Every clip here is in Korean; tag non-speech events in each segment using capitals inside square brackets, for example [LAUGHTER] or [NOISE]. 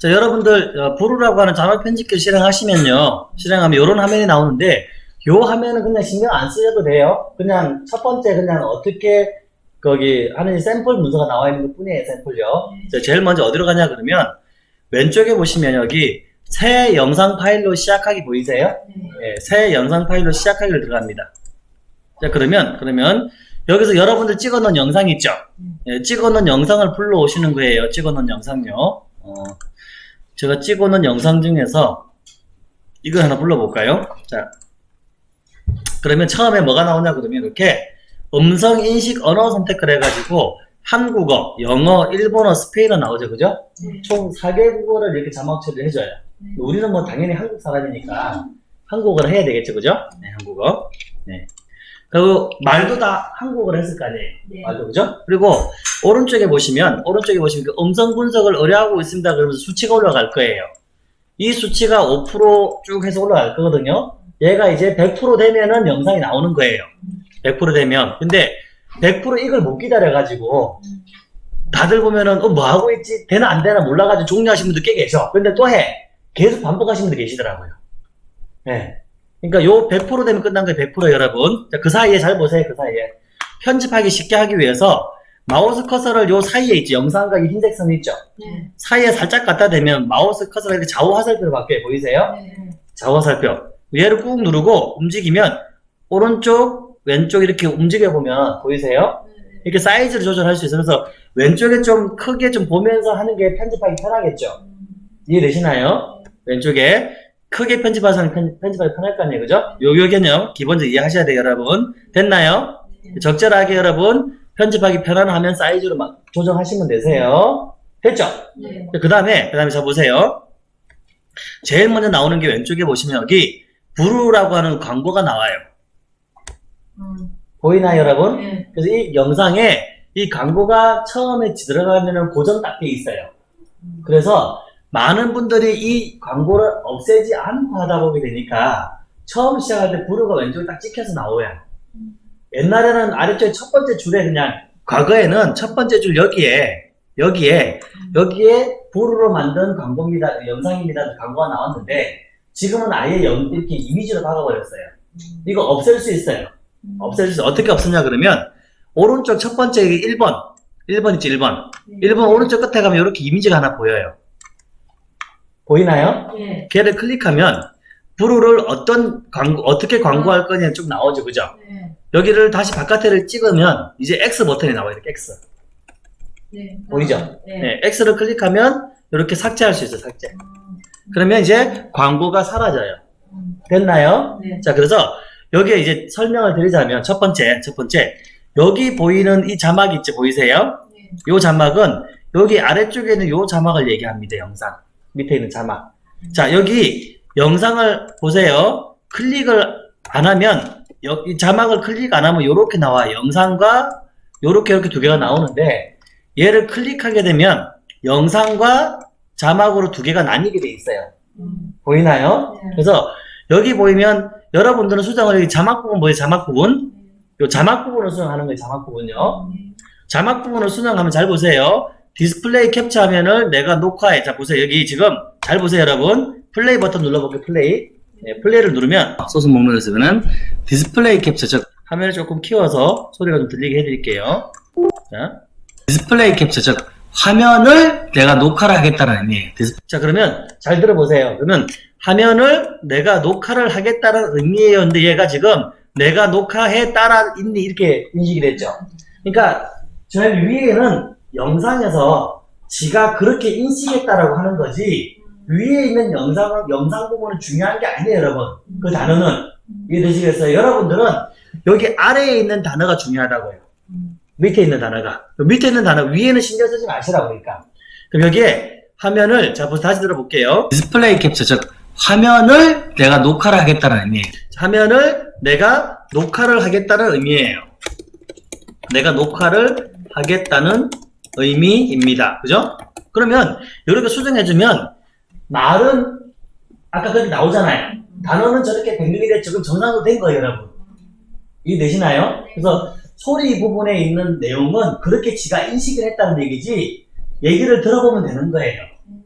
자, 여러분들, 어, 부루라고 하는 자막 편집기를 실행하시면요. 실행하면 이런 화면이 나오는데, 요 화면은 그냥 신경 안 쓰셔도 돼요. 그냥 첫 번째 그냥 어떻게 거기 하는 샘플 문서가 나와 있는 것 뿐이에요, 샘플요. 자, 제일 먼저 어디로 가냐 그러면, 왼쪽에 보시면 여기 새 영상 파일로 시작하기 보이세요? 예, 새 영상 파일로 시작하기를 들어갑니다. 자, 그러면, 그러면, 여기서 여러분들 찍어놓은 영상 있죠? 예, 찍어놓은 영상을 불러오시는 거예요. 찍어놓은 영상요. 어, 제가 찍어놓은 영상 중에서 이거 하나 불러볼까요? 자, 그러면 처음에 뭐가 나오냐 그러면 이렇게 음성 인식 언어 선택을 해가지고 한국어, 영어, 일본어, 스페인어 나오죠, 그죠? 총 4개 국어를 이렇게 자막 처리를 해줘요. 우리는 뭐 당연히 한국 사람이니까 한국어를 해야 되겠죠, 그죠? 네, 한국어. 네. 그리고 말도 다 한국어를 했을 거 아니에요. 네. 말도 그죠? 그리고 오른쪽에 보시면 오른쪽에 보시면 그 음성 분석을 의뢰하고 있습니다. 그러면서 수치가 올라갈 거예요. 이 수치가 5%쭉 해서 올라갈 거거든요. 얘가 이제 100% 되면은 영상이 나오는 거예요. 100% 되면. 근데 100% 이걸 못 기다려가지고 다들 보면은 어, 뭐 하고 있지? 되나 안 되나 몰라가지고 종료하신 분들 꽤 계셔. 근데 또 해. 계속 반복하시는 분들 계시더라고요. 네. 그러니까 요 100% 되면 끝난 거예요. 100% 여러분. 자, 그 사이에 잘 보세요. 그 사이에. 편집하기 쉽게 하기 위해서 마우스 커서를 요 사이에 있죠. 영상과 이 흰색 선이 있죠. 네. 사이에 살짝 갖다 대면 마우스 커서가 이렇게 좌우 화살표로 바뀌어요. 보이세요? 네. 좌우 화살표. 얘를 꾹 누르고 움직이면 오른쪽, 왼쪽 이렇게 움직여 보면 보이세요? 이렇게 사이즈를 조절할 수 있어요. 그래서 왼쪽에 좀 크게 좀 보면서 하는 게 편집하기 편하겠죠. 이해되시나요? 왼쪽에 크게 편집하서 편, 편집하기 편할 거 아니에요. 그죠? 요, 요 개념 기본적으로 이해하셔야 돼요, 여러분. 됐나요? 적절하게 여러분 편집하기 편한 화면 사이즈로 막 조정하시면 되세요. 됐죠? 네. 그 다음에, 그 다음에 자 보세요. 제일 먼저 나오는 게 왼쪽에 보시면 여기 부루라고 하는 광고가 나와요. 음. 보이나요, 여러분? 네. 그래서 이 영상에 이 광고가 처음에 들어가면 고정 딱 돼 있어요. 그래서 많은 분들이 이 광고를 없애지 않고 하다 보게 되니까 처음 시작할 때 부루가 왼쪽에 딱 찍혀서 나와요. 옛날에는 아래쪽에 첫 번째 줄에 그냥 과거에는 첫 번째 줄 여기에 여기에 여기에 부루로 만든 광고입니다 영상입니다 광고가 나왔는데 지금은 아예 영- 이렇게 이미지로 박아버렸어요. 이거 없앨 수 있어요. 없앨 수 있어요. 어떻게 없애냐 그러면 오른쪽 첫 번째 1번 1번 있지 1번 1번 오른쪽 끝에 가면 이렇게 이미지가 하나 보여요. 보이나요? 네. 걔를 클릭하면 부루를 어떤 광고 어떻게 광고할 거냐 쭉 나오죠 그죠? 네. 여기를 다시 바깥에를 찍으면 이제 X 버튼이 나와요 이렇게 X 네. 보이죠? 네. 네, X를 클릭하면 이렇게 삭제할 수 있어요 삭제 그러면 이제 광고가 사라져요 음. 됐나요? 네. 자 그래서 여기에 이제 설명을 드리자면 첫 번째 첫 번째 여기 보이는 이 자막 있지 보이세요? 네. 요 자막은 여기 아래쪽에 있는 요 자막을 얘기합니다 영상 밑에 있는 자막 자 여기 영상을 보세요 클릭을 안 하면 여기 자막을 클릭 안 하면 요렇게 나와요 영상과 요렇게 이렇게 두 개가 나오는데 얘를 클릭하게 되면 영상과 자막으로 두 개가 나뉘게 돼 있어요 음. 보이나요? 네. 그래서 여기 보이면 여러분들은 수정을 여기 자막 부분 보여요 자막 부분 요 자막 부분을 수정하는 거예요 자막 부분요 네. 자막 부분을 수정하면 잘 보세요. 디스플레이 캡처 화면을 내가 녹화해. 자, 보세요. 여기 지금 잘 보세요, 여러분. 플레이 버튼 눌러볼게요, 플레이. 네, 플레이를 누르면 소스 목록에서는 디스플레이 캡처, 즉, 화면을 조금 키워서 소리가 좀 들리게 해드릴게요. 자, 디스플레이 캡처, 즉, 화면을 내가 녹화를 하겠다는 의미예요. 자, 그러면 잘 들어보세요. 그러면 화면을 내가 녹화를 하겠다는 의미예요. 근데 얘가 지금 내가 녹화해 따라 있니 이렇게 인식이 됐죠. 그러니까 제일 위에는 영상에서 지가 그렇게 인식했다라고 하는 거지 위에 있는 영상은 영상 부분은 중요한 게 아니에요 여러분. 그 단어는. 이해되시겠어요? 여러분들은 여기 아래에 있는 단어가 중요하다고요. 음. 밑에 있는 단어가. 그 밑에 있는 단어 위에는 신경 쓰지 마시라고 그러니까. 그럼 여기에 화면을 자 다시 들어볼게요. 디스플레이 캡처 즉 화면을 내가 녹화를 하겠다는 의미예요. 화면을 내가 녹화를 하겠다는 의미예요. 내가 녹화를 하겠다는 의미입니다. 그죠? 그러면 이렇게 수정해주면 말은 아까 거기 나오잖아요. 단어는 저렇게 변경이 됐 지금 정상으로 된 거예요, 여러분. 이해되시나요? 그래서 소리 부분에 있는 내용은 그렇게 지가 인식을 했다는 얘기지 얘기를 들어보면 되는 거예요.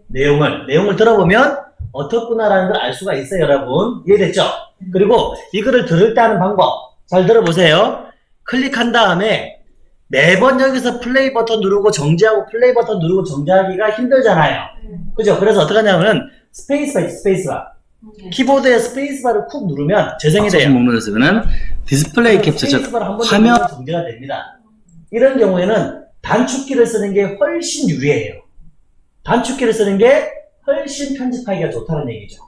내용을 내용을 들어보면 어떻구나라는 걸 알 수가 있어요, 여러분. 이해됐죠? 그리고 이거를 들을 때 하는 방법 잘 들어보세요. 클릭한 다음에 매번 여기서 플레이 버튼 누르고 정지하고 플레이 버튼 누르고 정지하기가 힘들잖아요. 네. 그죠? 그래서 어떻게 하냐면은 스페이스바 있죠, 스페이스바. 네. 키보드에 스페이스바를 쿡 누르면 재생이 박수 돼요. 목록에서는 디스플레이 캡처 즉 화면 정지가 됩니다. 이런 경우에는 단축키를 쓰는 게 훨씬 유리해요. 단축키를 쓰는 게 훨씬 편집하기가 좋다는 얘기죠.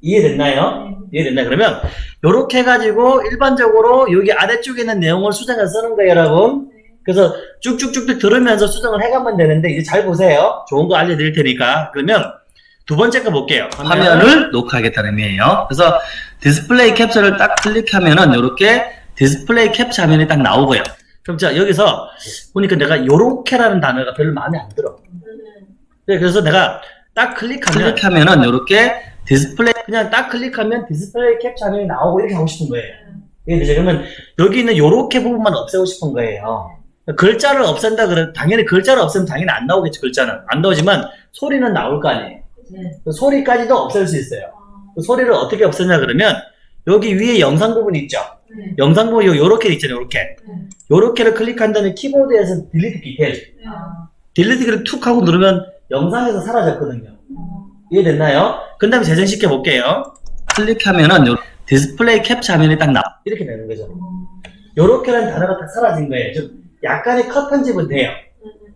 이해됐나요? 이해됐나요? 그러면 이렇게 해가지고 일반적으로 여기 아래쪽에 있는 내용을 수정해서 쓰는 거예요, 여러분. 그래서 쭉쭉쭉쭉 들으면서 수정을 해가면 되는데 이제 잘 보세요. 좋은 거 알려드릴 테니까. 그러면 두 번째 거 볼게요. 화면을 녹화하겠다는 의미예요. 그래서 디스플레이 캡처를 딱 클릭하면은 이렇게 디스플레이 캡처 화면이 딱 나오고요. 그럼 자 여기서 보니까 내가 요렇게라는 단어가 별로 마음에 안 들어. 네, 그래서 내가 딱 클릭하면 클릭하면은 이렇게 디스플레이 그냥 딱 클릭하면 디스플레이 캡처 화면이 나오고 이렇게 하고 싶은 거예요. 이해되죠? 그러면 여기 있는 요렇게 부분만 없애고 싶은 거예요. 글자를 없앤다 그래 당연히 글자를 없애면 당연히 안 나오겠죠 글자는 안 나오지만 소리는 나올 거 아니에요. 네. 그 소리까지도 없앨 수 있어요. 그 소리를 어떻게 없애냐 그러면 여기 위에 영상 부분 있죠. 네. 영상 부분 요 요렇게 있잖아요. 요렇게 네. 요렇게를 클릭한 다음에 키보드에서 delete delete 아. delete 키를 툭 하고 누르면 영상에서 사라졌거든요. 어. 이해됐나요? 그 다음에 재생시켜 볼게요. 클릭하면은 요 디스플레이 캡처 화면이 딱 나와. 이렇게 되는 거죠. 요렇게라는 단어가 딱 사라진 거예요. 좀 약간의 컷 편집은 돼요.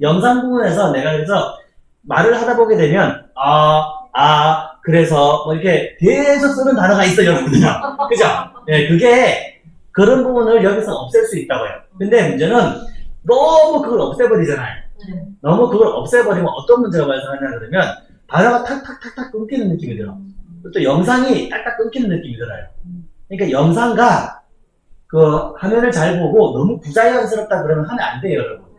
영상 부분에서 내가 그래서 말을 하다 보게 되면 아, 아, 그래서 뭐 이렇게 계속 쓰는 단어가 있어요, 여러분들. [LAUGHS] 그죠? 네, 그게 그런 부분을 여기서 없앨 수 있다고요. 근데 문제는 너무 그걸 없애버리잖아요. 네. 너무 그걸 없애버리면 어떤 문제가 발생하냐 그러면 단어가 탁탁탁탁 끊기는 느낌이 들어. 또 영상이 딱딱 끊기는 느낌이 들어요. 그러니까 영상과 그 화면을 잘 보고 너무 부자연스럽다 그러면 하면 안 돼요, 여러분.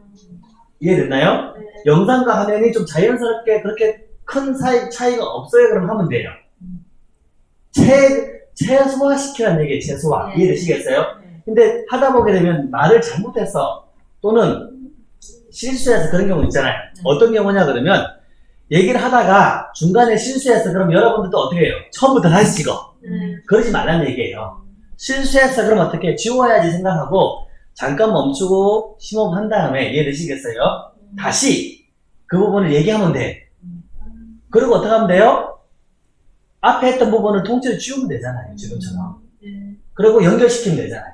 이해됐나요? 네. 영상과 화면이 좀 자연스럽게 그렇게 큰 사이, 차이가 없어요, 그럼 하면 돼요. 최, 최소화시키라는 얘기예요, 최소화. 네. 이해되시겠어요? 네. 근데 하다 보게 되면 말을 잘못해서 또는 실수해서 그런 경우 있잖아요. 네. 어떤 경우냐 그러면 얘기를 하다가 중간에 실수해서 그럼 여러분들도 어떻게 해요? 처음부터 다시 찍어. 네. 그러지 말라는 얘기예요. 실수했어 그럼 어떻게 지워야지 생각하고 잠깐 멈추고 심호흡한 다음에 이해되시겠어요? 다시 그 부분을 얘기하면 돼. 그리고 어떻게 하면 돼요? 앞에 했던 부분을 통째로 지우면 되잖아요. 지금처럼. 네. 그리고 연결시키면 되잖아요.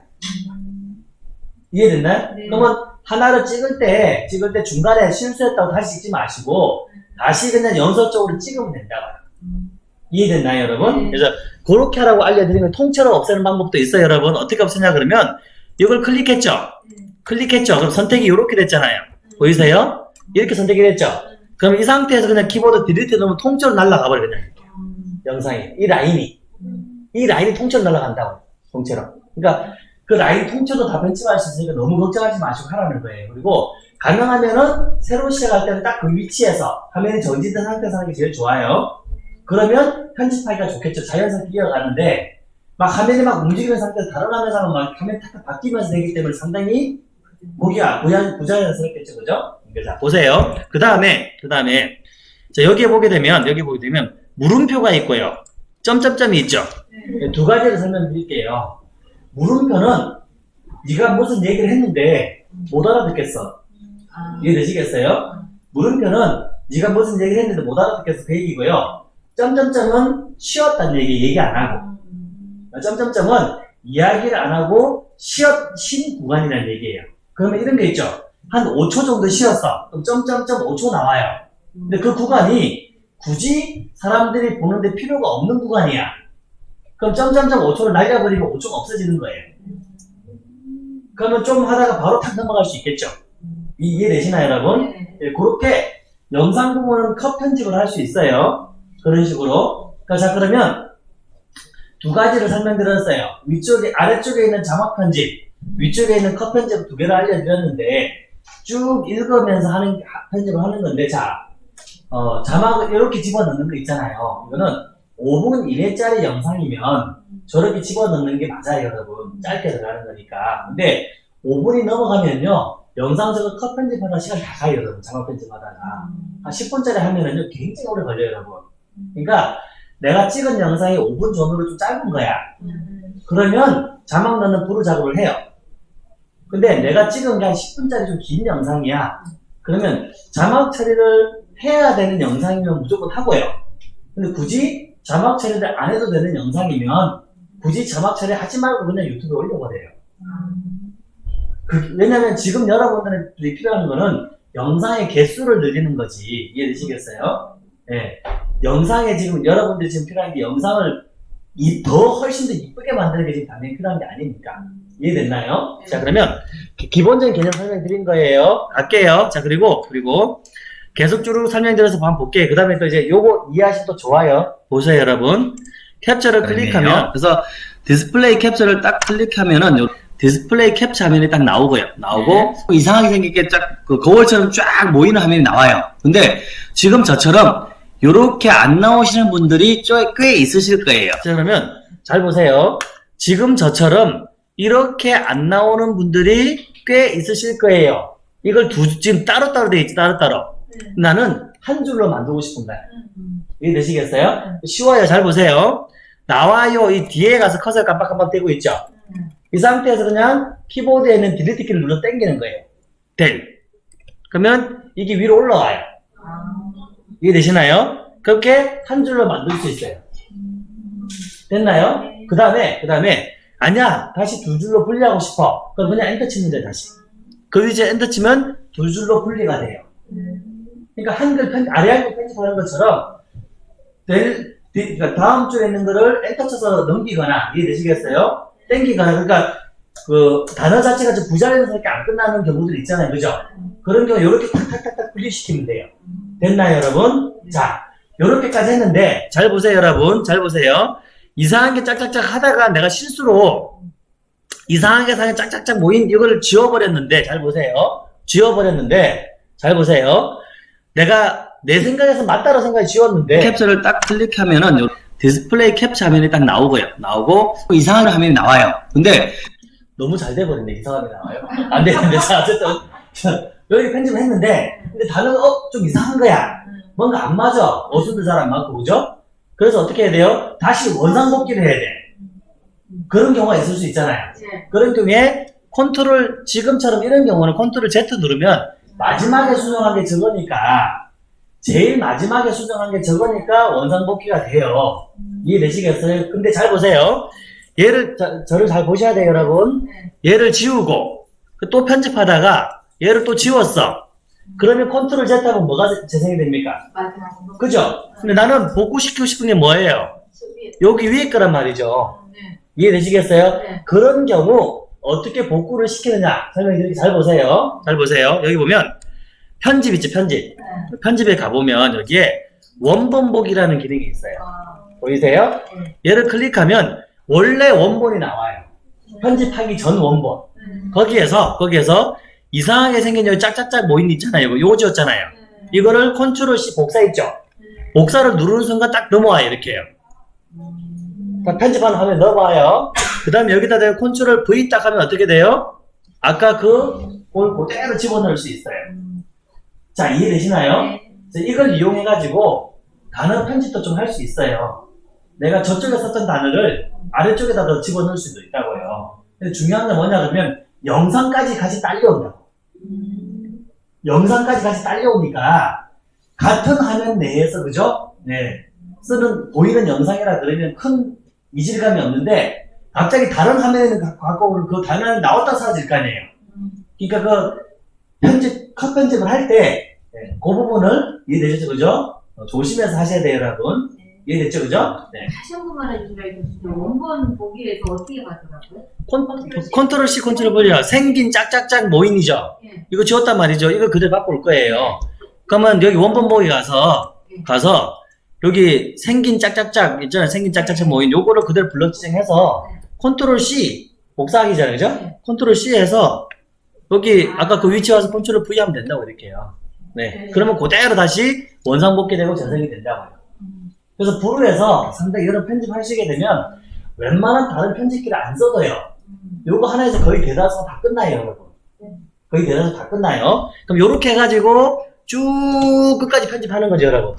이해됐나요? 네. 그러면 하나를 찍을 때, 찍을 때 중간에 실수했다고 다시 찍지 마시고, 다시 그냥 연속적으로 찍으면 된다고요. 이해됐나요, 여러분? 네. 그래서 그렇게 하라고 알려드리면 통째로 없애는 방법도 있어요, 여러분. 어떻게 없애냐 그러면 이걸 클릭했죠? 네. 클릭했죠? 그럼 선택이 이렇게 됐잖아요. 보이세요? 이렇게 선택이 됐죠? 그럼 이 상태에서 그냥 키보드 딜리트 넣으면 통째로 날아가 버려 그냥 영상이 이 라인이 이 라인이 통째로 날아간다고 통째로 그러니까 그 라인 통째로 다 벤치마할 수 있으니까 너무 걱정하지 마시고 하라는 거예요 그리고 가능하면은 새로 시작할 때는 딱 그 위치에서 화면이 정지된 상태에서 하는 게 제일 좋아요 그러면 편집하기가 좋겠죠 자연스럽게 이어가는데 막 화면이 막 움직이는 상태에서 다른 화면상은 막 화면이 탁탁 바뀌면서 되기 때문에 상당히 보기가 부자, 부자연스럽겠죠 그죠? 자 보세요 그 다음에 그 다음에 자 여기에 보게 되면 여기 보게 되면 물음표가 있고요 점점점이 있죠 네. 두 가지를 설명드릴게요. 물음표는 네가 무슨 얘기를 했는데 못 알아듣겠어. 아. 이해되시겠어요? 물음표는 네가 무슨 얘기를 했는데 못 알아듣겠어 그 얘기고요. 점점점은 쉬었다는 얘기 얘기 안 하고 점점점은 이야기를 안 하고 쉬었 쉰 구간이라는 얘기예요. 그러면 이런 게 있죠. 한 5초 정도 쉬었어. 그럼 점점점 5초 나와요. 근데 그 구간이 굳이 사람들이 보는데 필요가 없는 구간이야. 그럼 점점점 5초를 날려버리면 5초가 없어지는 거예요. 그러면 좀 하다가 바로 탁 넘어갈 수 있겠죠. 이- 이해되시나요, 여러분? 네. 예, 그렇게 영상 부분은 컷 편집을 할 수 있어요. 그런 식으로. 그, 자, 그러면 두 가지를 설명드렸어요. 위쪽에, 아래쪽에 있는 자막 편집, 위쪽에 있는 컷 편집 두 개를 알려드렸는데, 쭉 읽으면서 하는, 하- 편집을 하는 건데, 자, 어, 자막을 이렇게 집어넣는 거 있잖아요. 이거는 5분 이내짜리 영상이면 저렇게 집어넣는 게 맞아요, 여러분. 짧게 들어가는 거니까. 근데 5분이 넘어가면요, 영상 저거 컷 편집하다 시간 다 가요, 여러분. 자막 편집하다가. 한 10분짜리 하면은요, 굉장히 오래 걸려요, 여러분. 그러니까 내가 찍은 영상이 5분 전후로 좀 짧은 거야. 그러면 자막 넣는 프로 작업을 해요. 근데 내가 찍은 게 한 10분짜리 좀 긴 영상이야. 그러면 자막 처리를 해야 되는 영상이면 무조건 하고요. 근데 굳이 자막 처리를 안 해도 되는 영상이면 굳이 자막 처리 하지 말고 그냥 유튜브에 올려버려요. 그- 왜냐면 지금 여러분들이 필요한 거는 영상의 개수를 늘리는 거지. 이해되시겠어요? 예. 영상에 지금 여러분들이 지금 필요한 게 영상을 이, 더 훨씬 더 이쁘게 만드는 게 지금 당연히 필요한 게 아니니까. 이해됐나요? 자, 그러면 기- 기본적인 개념 설명드린 거예요. 갈게요. 자, 그리고, 그리고 계속 쭉 설명드려서 한번 볼게요. 그 다음에 또 이제 요거 이해하시면 또 좋아요. 보세요, 여러분. 캡처를 클릭하면, 그래서 디스플레이 캡처를 딱 클릭하면은 요 디스플레이 캡처 화면이 딱 나오고요. 나오고 이상하게 생기게 쫙 그 거울처럼 쫙 모이는 화면이 나와요. 근데 지금 저처럼 요렇게 안 나오시는 분들이 좀꽤 있으실 거예요. 자, 그러면 잘 보세요. 지금 저처럼 이렇게 안 나오는 분들이 꽤 있으실 거예요. 이걸 두, 지금 따로따로 돼 있지, 따로따로. 나는 한 줄로 만들고 싶은 거야. 이해되시겠어요? 쉬워요. 잘 보세요. 나와요. 이 뒤에 가서 커서 깜빡깜빡 대고 있죠? 이 상태에서 그냥 키보드에 있는 delete 키를 눌러 당기는 거예요. Del. 그러면 이게 위로 올라와요. 이해되시나요? 그렇게 한 줄로 만들 수 있어요. 됐나요? 그 다음에, 그 다음에, 아니야, 다시 두 줄로 분리하고 싶어. 그럼 그냥 엔터 치면 돼, 다시. 그 이제 엔터 치면 두 줄로 분리가 돼요. 그러니까 한글 편, 아래 한글 편집하는 것처럼, 될, 뒤- 그러니까 다음 줄에 있는 거를 엔터 쳐서 넘기거나, 이해되시겠어요? 땡기거나, 그러니까, 그, 단어 자체가 좀 부자리에서 이렇게 안 끝나는 경우들 있잖아요. 그죠? 그런 경우 이렇게 탁탁탁탁 분리시키면 돼요. 됐나요, 여러분? 자, 요렇게까지 했는데, 잘 보세요, 여러분. 잘 보세요. 이상한 게 짝짝짝 하다가 내가 실수로 이상하게 사진 짝짝짝 모인 이걸 지워버렸는데, 잘 보세요. 지워버렸는데, 잘 보세요. 내가 내 생각에서 맞다고 생각이 지웠는데, 캡처를 딱 클릭하면은 요 디스플레이 캡처 화면이 딱 나오고요. 나오고, 이상한 화면이 나와요. 근데, 너무 잘 돼버렸네, 화면이 나와요. 안 되는데, 자, 어쨌든, 자, 여기 편집을 했는데, 근데 단어가, 어, 좀 이상한 거야. 뭔가 안 맞아. 어순도 잘 안 맞고, 그죠? 그래서 어떻게 해야 돼요? 다시 원상복귀를 해야 돼. 그런 경우가 있을 수 있잖아요. 그런 경우에 컨트롤, 지금처럼 이런 경우는 컨트롤 Z 누르면 마지막에 수정한 게 저거니까, 제일 마지막에 수정한 게 저거니까 원상복귀가 돼요. 이해되시겠어요? 근데 잘 보세요. 얘를, 자, 저를 잘 보셔야 돼요, 여러분. 얘를 지우고, 그또 편집하다가 얘를 또 지웠어. 그러면 컨트롤 Z 하면 뭐가 재생이 됩니까? 그죠? 근데 나는 복구시키고 싶은 게 뭐예요? 여기 위에 거란 말이죠. 이해되시겠어요? 네. 그런 경우 어떻게 복구를 시키느냐 설명드릴게요. 잘 보세요. 잘 보세요. 여기 보면 편집 있죠, 편집. 편집에 가보면 여기에 원본복이라는 기능이 있어요. 보이세요? 네. 얘를 클릭하면 원래 원본이 나와요. 편집하기 전 원본. 거기에서 거기에서 이상하게 생긴 여기 짝짝짝 모인 데 있잖아요. 이거 요거 지웠잖아요. 이거를 컨트롤 C 복사 있죠? 복사를 누르는 순간 딱 넘어와요. 이렇게요. 자, 편집하는 화면 넘어와요. 그 다음에 여기다 대고 컨트롤 V 딱 하면 어떻게 돼요? 아까 그, 볼 그대로 집어넣을 수 있어요. 자, 이해되시나요? 그래서 이걸 이용해가지고 단어 편집도 좀 할 수 있어요. 내가 저쪽에 썼던 단어를 아래쪽에다 더 집어넣을 수도 있다고요. 근데 중요한 건 뭐냐 그러면 영상까지 같이 딸려온다고. 영상까지 같이 딸려오니까 같은 화면 내에서 그죠? 네. 쓰는 보이는 영상이라 그러면 큰 이질감이 없는데 갑자기 다른 화면에는 가- 갖고 오는 그 화면이 나왔다 사라질 거 아니에요. 그러니까 그 편집 컷 편집을 할때그 부분을 이해되셨죠, 그죠? 어, 조심해서 하셔야 돼요, 여러분. 이해됐죠, 그죠? 네. 다시 한 번만 이거 원본 보기에서 어떻게 가더라고요? 컨, 컨트롤 C, 컨트롤 V야. 생긴 짝짝짝 모인이죠. 예. 이거 지웠단 말이죠. 이거 그대로 올 거예요. 그러면 여기 원본 보기 가서 가서 여기 생긴 짝짝짝 있잖아요. 생긴 짝짝짝 모인 요거를 그대로 블럭 지정해서 컨트롤 C 복사하기잖아요. 그죠? 네. 컨트롤 C 해서 여기 아까 그 위치 와서 컨트롤 V 하면 된다고 이렇게요. 네. 네. 그러면 그대로 다시 원상 복귀되고 재생이 된다고요. 그래서 Vrew에서 상당히 이런 편집하시게 되면 웬만한 다른 편집기를 안 써도요. 요거 하나에서 거의 대다수가 다 끝나요, 여러분. 거의 대여섯 다 끝나요. 그럼 요렇게 해가지고 쭉 끝까지 편집하는 거죠, 여러분.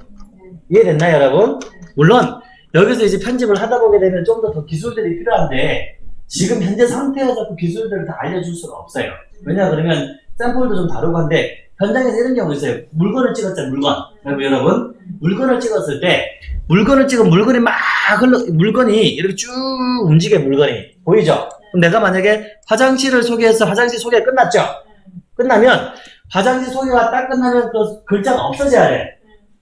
이해됐나요, 여러분? 물론 여기서 이제 편집을 하다 보게 되면 좀 더 더 기술들이 필요한데 지금 현재 상태에서 그 기술들을 다 알려줄 수가 없어요. 왜냐 그러면 샘플도 좀 다르고 한데 현장에서 이런 경우 있어요. 물건을 찍었잖아요, 물건. 여러분, 여러분 물건을 찍었을 때 물건을 찍은 물건이 막 흘러 물건이 이렇게 쭉 움직여 물건이 보이죠? 그럼 내가 만약에 화장실을 소개해서 화장실 소개 끝났죠? 끝나면 화장실 소개가 딱 끝나면 그 글자가 없어져야 돼.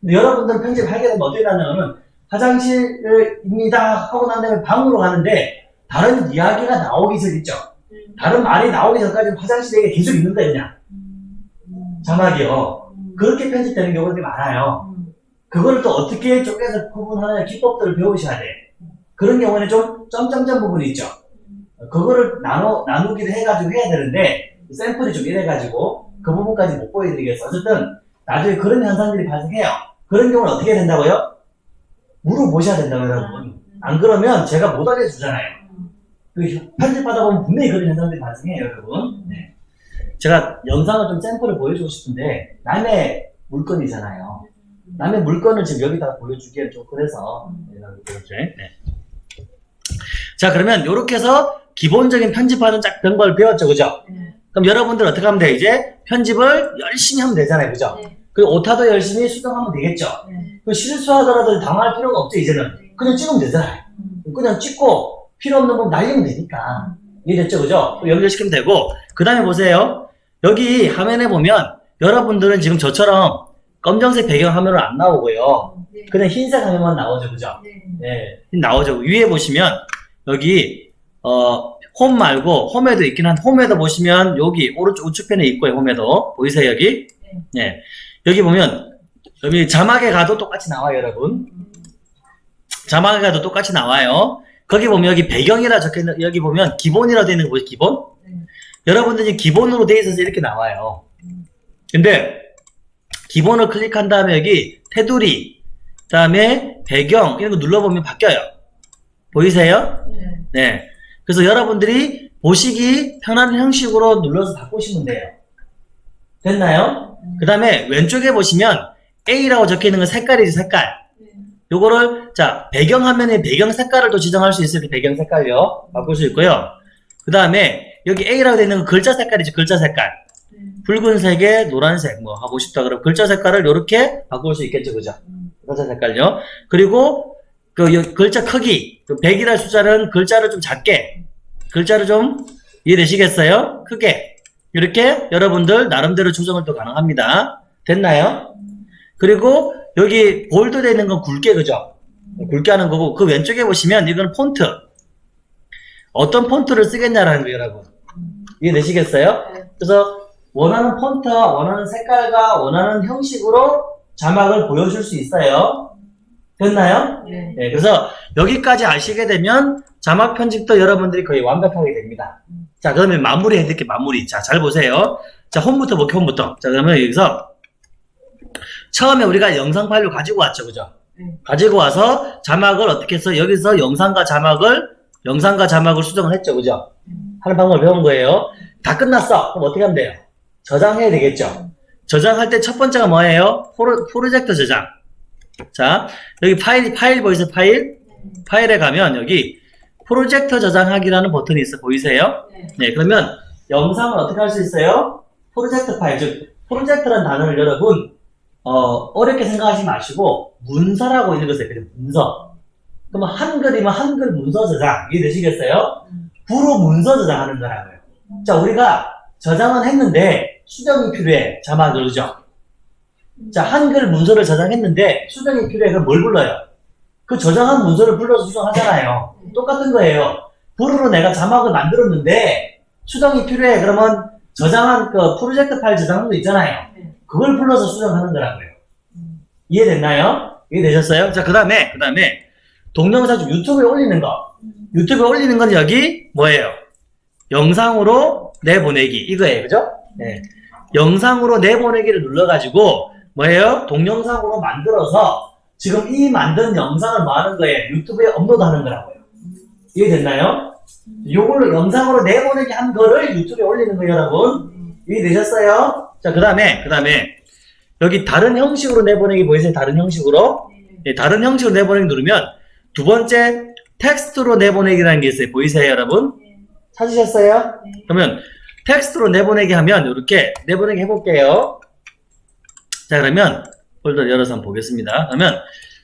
여러분들 편집하게 되면 어떻게 하냐면 화장실입니다 하고 난 다음에 방으로 가는데 다른 이야기가 나오기 전 있죠. 다른 말이 나오기 전까지 화장실 얘기 계속 있는 거예요 그냥 자막이요. 그렇게 편집되는 경우들이 많아요. 그걸 또 어떻게 쪼개서 구분하는 기법들을 배우셔야 돼. 그런 경우는 좀 점점점 부분이 있죠. 그거를 나눠, 나누기를 해가지고 해야 되는데, 샘플이 좀 이래가지고, 그 부분까지 못 보여드리겠어. 어쨌든, 나중에 그런 현상들이 발생해요. 그런 경우는 어떻게 해야 된다고요? 물어보셔야 된다고요, 여러분. 안 그러면 제가 못 알려주잖아요. 그 편집하다 보면 분명히 그런 현상들이 발생해요, 여러분. 네. 제가 영상을 좀 샘플을 보여주고 싶은데, 남의 물건이잖아요. 남의 물건을 지금 여기다 보여주기엔 좀 그래서 네. 네. 자 그러면 이렇게 해서 기본적인 편집하는 짝 방법을 배웠죠 그죠? 그럼 여러분들 어떻게 하면 돼 이제 편집을 열심히 하면 되잖아요 그죠? 네. 그리고 오타도 열심히 수정하면 되겠죠? 그 실수하더라도 당할 필요가 없죠 이제는 그냥 찍으면 되잖아요 그냥 찍고 필요 없는 건 날리면 되니까 이해됐죠 그죠? 연결시키면 되고 그 다음에 보세요 여기 화면에 보면 여러분들은 지금 저처럼 검정색 배경 화면으로 안 나오고요 그냥 흰색 화면만 나오죠 그죠? 네, 나오죠. 위에 보시면 여기 어, 홈 말고 홈에도 있긴 한 홈에도 보시면 여기 오른쪽 우측편에 있고요. 홈에도 보이세요 여기? 네. 여기 보면 여기 자막에 가도 똑같이 나와요, 여러분. 자막에 가도 똑같이 나와요. 거기 보면 여기 배경이라 적혀 있는 여기 보면 기본이라 되어 있는 거? 기본? 여러분들이 기본으로 되어 있어서 이렇게 나와요. 근데 기본을 클릭한 다음에 여기 테두리 그 다음에 배경 이런 거 눌러보면 바뀌어요. 보이세요? 네. 그래서 여러분들이 보시기 편한 형식으로 눌러서 바꾸시면 돼요. 됐나요? 그 다음에 왼쪽에 보시면 A라고 적혀 있는 건 색깔이지 색깔. 요거를 자 배경 화면에 배경 색깔을 또 지정할 수 있어요. 그 배경 색깔요. 바꿀 수 있고요. 그 다음에 여기 A라고 되어 있는 건 글자 색깔이지 글자 색깔. 붉은색에 노란색 뭐 하고 싶다 그러면 글자 색깔을 이렇게 바꿀 수 있겠죠, 그죠? 글자 색깔요. 그리고 그 여- 글자 크기, 그 100이라는 숫자는 글자를 좀 작게, 글자를 좀 이해되시겠어요? 크게 이렇게 여러분들 나름대로 조정을 또 가능합니다. 됐나요? 그리고 여기 볼드 되어 있는 건 굵게 그죠? 굵게 하는 거고 그 왼쪽에 보시면 이건 폰트. 어떤 폰트를 쓰겠냐라는 거예요, 여러분. 이해되시겠어요? 그래서 원하는 폰트와 원하는 색깔과 원하는 형식으로 자막을 보여줄 수 있어요. 됐나요? 네, 그래서 여기까지 아시게 되면 자막 편집도 여러분들이 거의 완벽하게 됩니다. 자, 그러면 마무리 해드릴게요, 마무리. 자, 잘 보세요. 자, 홈부터 볼게요, 홈부터. 자, 그러면 여기서 처음에 우리가 영상 파일을 가지고 왔죠, 그죠? 네. 가지고 와서 자막을 어떻게 해서 여기서 영상과 자막을, 영상과 자막을 수정을 했죠, 그죠? 하는 방법을 배운 거예요. 다 끝났어. 그럼 어떻게 하면 돼요? 저장해야 되겠죠? 저장할 때 첫 번째가 뭐예요? 프로, 프로젝트 저장. 자, 여기 파일, 파일 보이세요? 파일? 파일에 가면 여기 프로젝트 저장하기라는 버튼이 있어 보이세요? 네, 그러면 영상을 어떻게 할 수 있어요? 프로젝트 파일, 즉 프로젝트라는 단어를 여러분 어, 어렵게 생각하지 마시고 문서라고 있는 것을 그냥 문서. 그러면 한글이면 한글 문서 저장 이해 되시겠어요? 구로 문서 저장하는 거라고요. 자, 우리가 저장은 했는데 수정이 필요해 자막을 그죠? 자, 한글 문서를 저장했는데 수정이 필요해 그럼 뭘 불러요? 그 저장한 문서를 불러서 수정하잖아요. 똑같은 거예요. 불으로 내가 자막을 만들었는데 수정이 필요해. 그러면 저장한 그 프로젝트 파일 저장한 거 있잖아요. 그걸 불러서 수정하는 거라고요. 이해됐나요? 이해되셨어요? 자, 그 다음에, 그 다음에 동영상 좀 유튜브에 올리는 거. 유튜브에 올리는 건 여기 뭐예요? 영상으로 내보내기. 이거예요. 그죠? 네. 영상으로 내보내기를 눌러가지고 뭐예요? 동영상으로 만들어서 지금 이 만든 영상을 뭐 하는 거예요? 유튜브에 업로드 하는 거라고요. 이해됐나요? 요걸로 영상으로 내보내기 한 거를 유튜브에 올리는 거예요, 여러분. 이해되셨어요? 자, 그 다음에, 그 다음에, 여기 다른 형식으로 내보내기 보이세요? 다른 형식으로? 예, 다른 형식으로 내보내기 누르면, 두 번째, 텍스트로 내보내기라는 게 있어요. 보이세요, 여러분? 찾으셨어요? 그러면, 텍스트로 내보내기 하면, 이렇게 내보내기 해볼게요. 자, 그러면, 폴더 열어서 한번 보겠습니다. 그러면,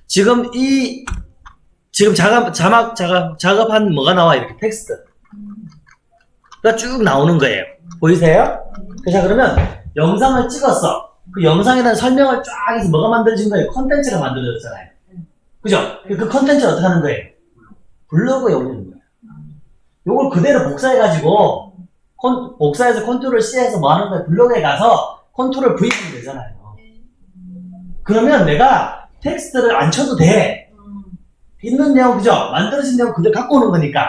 지금 이, 지금 작업, 자막, 작업, 작업한 뭐가 나와? 이렇게 텍스트. 가쭉 나오는 거예요. 보이세요? 자, 그러면 영상을 찍었어. 그 영상에 대한 설명을 쫙 해서 뭐가 만들어진 거예요? 컨텐츠가 만들어졌잖아요. 그죠? 그 컨텐츠를 어떻게 하는 거예요? 블로그에 올리는 거예요. 요걸 그대로 복사해가지고, 컨- 복사해서 컨트롤 C에서 뭐 하는 거예요? 블로그에 가서 컨트롤 V 하면 되잖아요. 그러면 내가 텍스트를 안 쳐도 돼. 있는 내용, 그죠? 만들어진 내용 그대로 갖고 오는 거니까.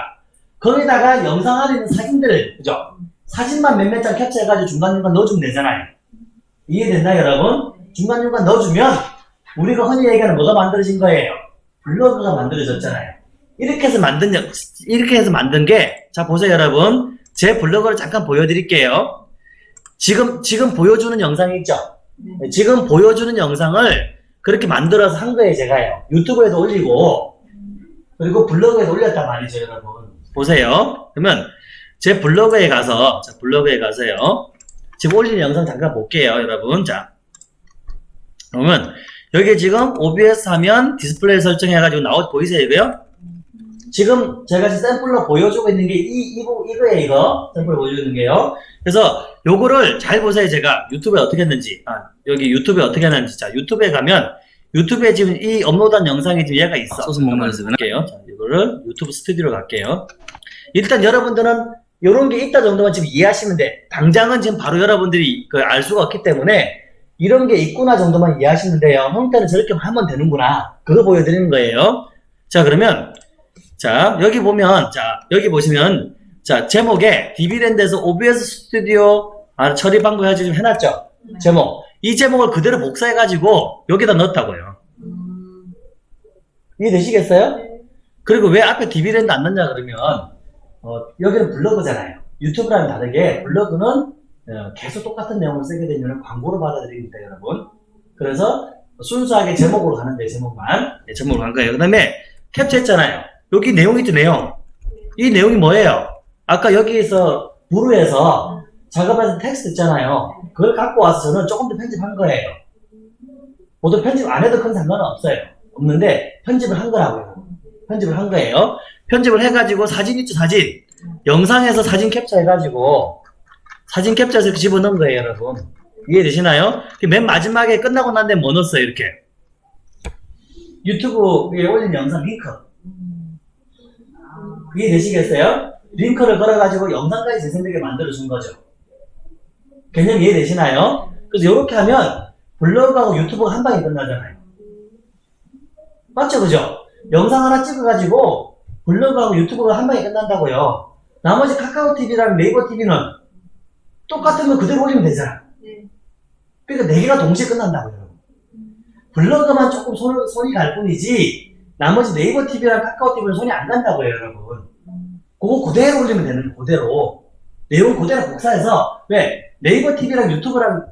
거기다가 영상 안에 있는 사진들, 그죠? 사진만 몇몇 장 캡처해가지고 중간중간 넣어주면 되잖아요. 이해됐나요, 여러분? 중간중간 넣어주면 우리가 흔히 얘기하는 뭐가 만들어진 거예요? 블로그가 만들어졌잖아요. 이렇게 해서 만든, 영- 이렇게 해서 만든 게, 자, 보세요, 여러분. 제 블로그를 잠깐 보여드릴게요. 지금, 지금 보여주는 영상이 있죠? 네, 지금 보여주는 영상을 그렇게 만들어서 한 거예요, 제가요. 유튜브에도 올리고, 그리고 블로그에도 올렸단 말이죠, 여러분. 보세요. 그러면 제 블로그에 가서, 자, 블로그에 가서요. 지금 올린 영상 잠깐 볼게요, 여러분. 자. 그러면 여기 지금 OBS 하면 디스플레이 설정해가지고 나오, 보이세요, 이거요? 지금 제가 지금 샘플로 보여주고 있는 게 이, 이거, 이거예요, 이거. 샘플 보여주는 게요. 그래서 요거를 잘 보세요, 제가. 유튜브에 어떻게 했는지. 아, 여기 유튜브에 어떻게 했는지. 자, 유튜브에 가면 유튜브에 지금 이 업로드한 영상이 지금 얘가 있어. 소스 먹는 한번 볼게요. 자, 이거를 유튜브 스튜디오로 갈게요. 일단 여러분들은 요런 게 있다 정도만 지금 이해하시면 돼. 당장은 지금 바로 여러분들이 그알 수가 없기 때문에 이런 게 있구나 정도만 이해하시면 돼요. 형태는 저렇게 하면 되는구나. 그거 보여드리는 거예요. 자, 그러면 자, 여기 보면 자, 여기 보시면 자, 제목에 디비랜드에서 OBS 스튜디오 아, 처리 방법 해가지고 좀 해놨죠? 제목. 이 제목을 그대로 복사해가지고 여기다 넣었다고요. 이해되시겠어요? 그리고 왜 앞에 디비랜드 안 넣냐 그러면 어, 여기는 블로그잖아요. 유튜브랑 다르게 블로그는 어, 계속 똑같은 내용을 쓰게 되면 광고로 받아들입니다, 여러분. 그래서 순수하게 제목으로 가는데 제목만 네, 제목으로 간 거예요. 그 다음에 캡처했잖아요. 여기 내용이 있죠, 내용. 이 내용이 뭐예요? 아까 여기에서 Vrew에서 작업해서 텍스트 있잖아요. 그걸 갖고 와서 저는 조금 더 편집한 거예요. 모두 편집 안 해도 큰 상관은 없어요. 없는데 편집을 한 거라고요. 편집을 한 거예요. 편집을 해가지고 사진 있죠, 사진. 영상에서 사진 캡처해가지고 사진 캡처해서 집어넣은 거예요, 여러분. 이해되시나요? 그맨 마지막에 끝나고 난 다음에 뭐 넣었어요, 이렇게. 유튜브에 올린 영상 링크. 이해되시겠어요? 링크를 걸어가지고 영상까지 재생되게 만들어준 거죠. 개념 이해되시나요? 그래서 이렇게 하면 블로그하고 유튜브가 한 방에 끝나잖아요. 맞죠, 그죠? 영상 하나 찍어가지고 블로그하고 유튜브가 한 방에 끝난다고요. 나머지 카카오 TV랑 네이버 TV는 똑같은 거 그대로 올리면 되잖아. 네. 그러니까 네 개가 동시에 끝난다고요. 블로그만 조금 손, 손이 갈 뿐이지 나머지 네이버 TV랑 카카오 TV는 손이 안 간다고요, 여러분. 그거 그대로 올리면 되는 그대로. 내용 그대로 복사해서 왜? 네이버 TV랑 유튜브랑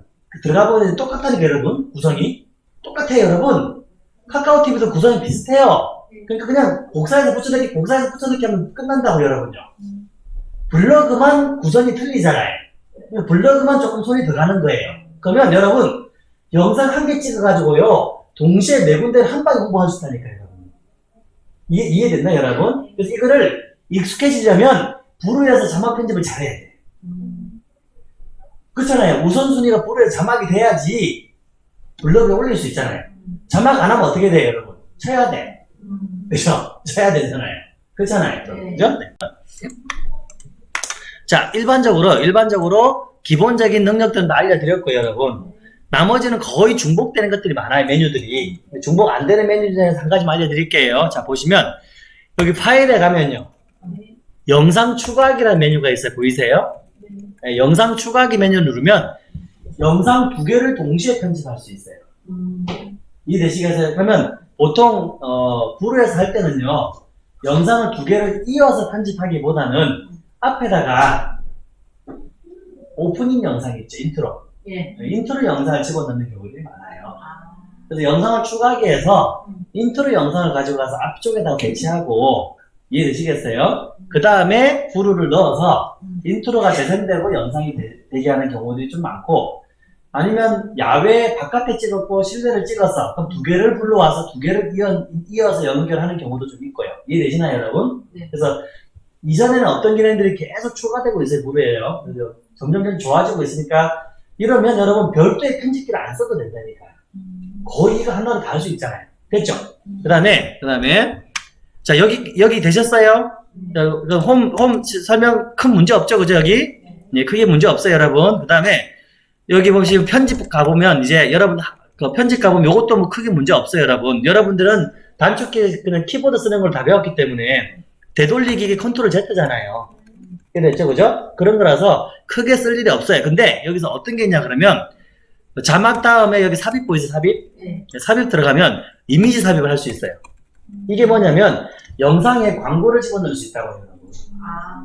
들어가 보면 똑같다니까 여러분. 구성이. 똑같아요 여러분. 카카오 TV도 구성이 비슷해요. 그러니까 그냥 복사해서 붙여넣기 복사해서 붙여넣기 하면 끝난다고 여러분요. 블로그만 구성이 틀리잖아요. 그러니까 블로그만 조금 손이 들어가는 거예요. 그러면 여러분 영상 한 개 찍어가지고요. 동시에 네 군데를 한 방에 홍보할 수 있다니까요 이해, 이해됐나요 여러분? 그래서 이거를 익숙해지려면 부르에서 자막 편집을 잘해야 돼 그렇잖아요. 우선순위가 불에 자막이 돼야지 블로그에 올릴 수 있잖아요. 자막 안 하면 어떻게 돼요, 여러분? 쳐야 돼. 그죠? 쳐야 되잖아요. 그렇잖아요. 네. 그죠? 네. 자, 일반적으로, 일반적으로 기본적인 능력들은 다 알려드렸고요, 여러분. 나머지는 거의 중복되는 것들이 많아요, 메뉴들이. 중복 안 되는 메뉴 중에서 한 가지만 알려드릴게요. 자, 보시면, 여기 파일에 가면요. 영상 추가하기라는 메뉴가 있어요. 보이세요? 네, 영상 추가하기 메뉴 누르면 영상 두 개를 동시에 편집할 수 있어요. 이해되시겠어요? 그러면 보통 어, Vrew에서 할 때는요 영상을 두 개를 이어서 편집하기보다는 앞에다가 오프닝 영상 있죠, 인트로. 예. 인트로 영상을 집어넣는 경우들이 많아요. 아, 그래서 영상을 추가하기 위해서 음. 인트로 영상을 가지고 가서 앞쪽에다가 배치하고 이해되시겠어요? 그 다음에 Vrew를 넣어서 음. 인트로가 재생되고 영상이 되, 게 하는 경우들이 좀 많고 아니면 야외 바깥에 찍었고 실내를 찍었어 그럼 두 개를 불러와서 두 개를 이어, 이어 서 연결하는 경우도 좀 있고요 이해되시나요 여러분? 네. 그래서 이전에는 어떤 기능들이 계속 추가되고 있어요 무료예요 그래서 점점 점 좋아지고 있으니까 이러면 여러분 별도의 편집기를 안 써도 된다니까요 음. 거의 이거 하나로 다 할 수 있잖아요 됐죠? 음. 그 다음에 그 다음에 자 여기 여기 되셨어요? 음. 자, 그 홈, 홈 설명 큰 문제 없죠, 그죠, 여기? 네, 크게 문제 없어요, 여러분. 그 다음에, 여기 보시면 편집 가보면, 이제 여러분, 하- 그 편집 가보면 이것도 뭐 크게 문제 없어요, 여러분. 여러분들은 단축키, 그냥 키보드 쓰는 걸 다 배웠기 때문에, 되돌리기 컨트롤 Z잖아요. 됐죠, 그죠? 그런 거라서 크게 쓸 일이 없어요. 근데 여기서 어떤 게 있냐, 그러면, 자막 다음에 여기 삽입 보이세요, 삽입? 네. 삽입 들어가면 이미지 삽입을 할 수 있어요. 이게 뭐냐면, 영상에 광고를 집어넣을 수 있다고 해요. 아,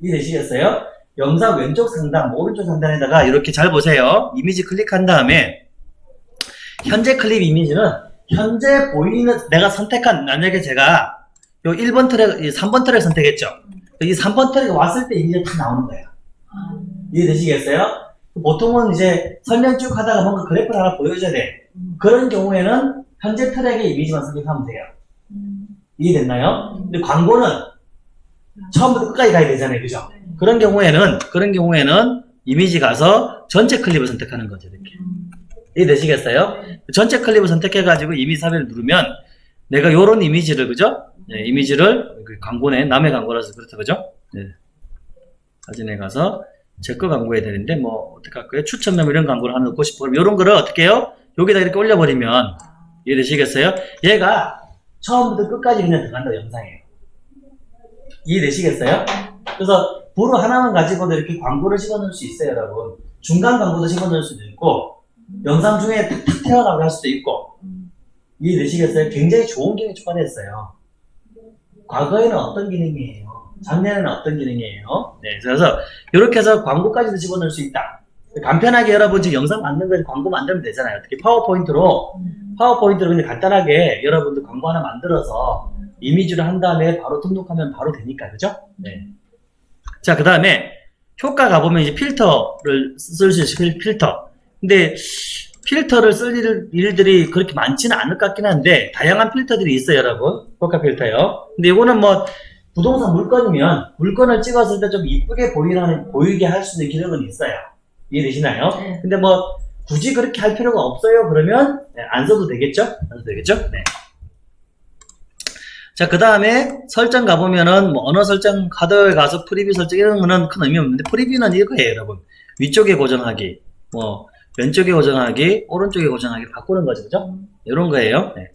이해되시겠어요? 영상 왼쪽 상단, 오른쪽 상단에다가 이렇게 잘 보세요. 이미지 클릭한 다음에 현재 클립 이미지는 현재 보이는 내가 선택한 만약에 제가 요 1번 트랙, 3번 트랙 선택했죠. 이 3번 트랙에 왔을 때 이미지가 다 나오는 거예요. 아, 이해되시겠어요? 보통은 이제 설명 쭉 하다가 뭔가 그래프를 하나 보여줘야 돼. 음. 그런 경우에는 현재 트랙의 이미지만 선택하면 돼요. 음. 이해됐나요? 근데 광고는 처음부터 끝까지 가야 되잖아요. 그죠? 그런 경우에는 그런 경우에는 이미지 가서 전체 클립을 선택하는 거죠 이렇게 음. 이해되시겠어요? 전체 클립을 선택해가지고 이미지 삽입을 누르면 내가 요런 이미지를 그죠? 네, 이미지를 그 광고네 남의 광고라서 그렇죠 그죠? 네. 사진에 가서 제 거 광고해야 되는데 뭐 어떻게 할까요? 추천 멤버 이런 광고를 하나 넣고 싶어 그럼 요런 거를 어떻게 해요? 여기다 이렇게 올려버리면 아, 이해되시겠어요? 얘가 처음부터 끝까지 그냥 들어간다 영상이에요. 이해되시겠어요? 그래서 부로 하나만 가지고도 이렇게 광고를 집어넣을 수 있어요, 여러분. 중간 광고도 집어넣을 수도 있고, 영상 중에 탁탁 튀어나오게 할 수도 있고, 음. 이해되시겠어요? 굉장히 좋은 기능이 추가됐어요. 과거에는 어떤 기능이에요? 작년에는 어떤 기능이에요? 네, 그래서 이렇게 해서 광고까지도 집어넣을 수 있다. 간편하게 여러분 지금 영상 만든 거 광고 만들면 되잖아요. 어떻게 파워포인트로 음. 파워포인트로 그냥 간단하게 여러분들 광고 하나 만들어서 이미지를 한 다음에 바로 등록하면 바로 되니까, 그죠? 네. 자, 그 다음에 효과 가보면 이제 필터를 쓸 수 있어요, 필- 필터. 근데 필터를 쓸 일, 일들이 그렇게 많지는 않을 것 같긴 한데, 다양한 필터들이 있어요, 여러분. 효과 필터요. 근데 이거는 뭐, 부동산 물건이면 물건을 찍었을 때 좀 이쁘게 보이는, 보이게 할 수 있는 기능은 있어요. 이해되시나요? 네. 근데 뭐 굳이 그렇게 할 필요가 없어요 그러면 네, 안 써도 되겠죠? 안 써도 되겠죠? 네. 자, 그 다음에 설정 가보면은 뭐 언어 설정 카드에 가서 프리뷰 설정 이런 거는 큰 의미 없는데 프리뷰는 이거예요, 여러분. 위쪽에 고정하기, 뭐 왼쪽에 고정하기, 오른쪽에 고정하기 바꾸는 거죠, 그죠? 이런 거예요. 네.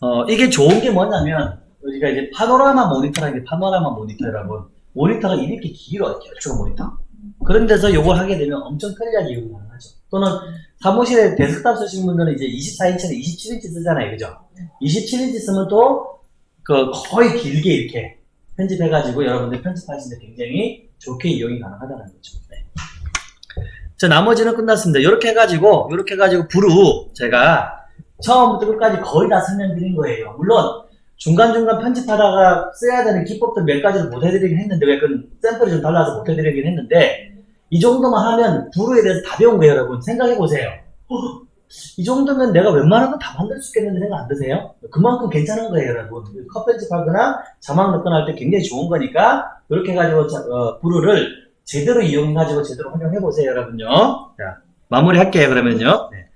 어, 이게 좋은 게 뭐냐면 우리가 이제 파노라마 모니터라는 게 파노라마 모니터 여러분. 모니터가 이렇게 길어요, 길쭉 모니터. 그런 데서 요걸 하게 되면 엄청 편리하게 이용이 가능하죠. 또는 사무실에 데스크탑 쓰시는 분들은 이제 24인치나 27인치 쓰잖아요. 그죠? 27인치 쓰면 또, 그, 거의 길게 이렇게 편집해가지고 여러분들 편집하시는데 굉장히 좋게 이용이 가능하다는 거죠. 네. 자, 나머지는 끝났습니다. 이렇게 해가지고, 이렇게 해가지고, 부루, 제가 처음부터 끝까지 거의 다 설명드린 거예요. 물론, 중간중간 편집하다가 써야 되는 기법들 몇 가지를 못 해드리긴 했는데, 왜 그건 샘플이 좀 달라서 못 해드리긴 했는데, 이 정도만 하면 부루에 대해서 다 배운 거예요, 여러분. 생각해보세요. 어, 이 정도면 내가 웬만한 건 다 만들 수 있겠는데 생각 안 드세요? 그만큼 괜찮은 거예요, 여러분. 컷 편집하거나 자막 넣거나 할 때 굉장히 좋은 거니까, 이렇게 해가지고, 자, 어, 부루를 제대로 이용해가지고 제대로 활용해보세요, 여러분요. 자, 마무리 할게요, 그러면요. 네.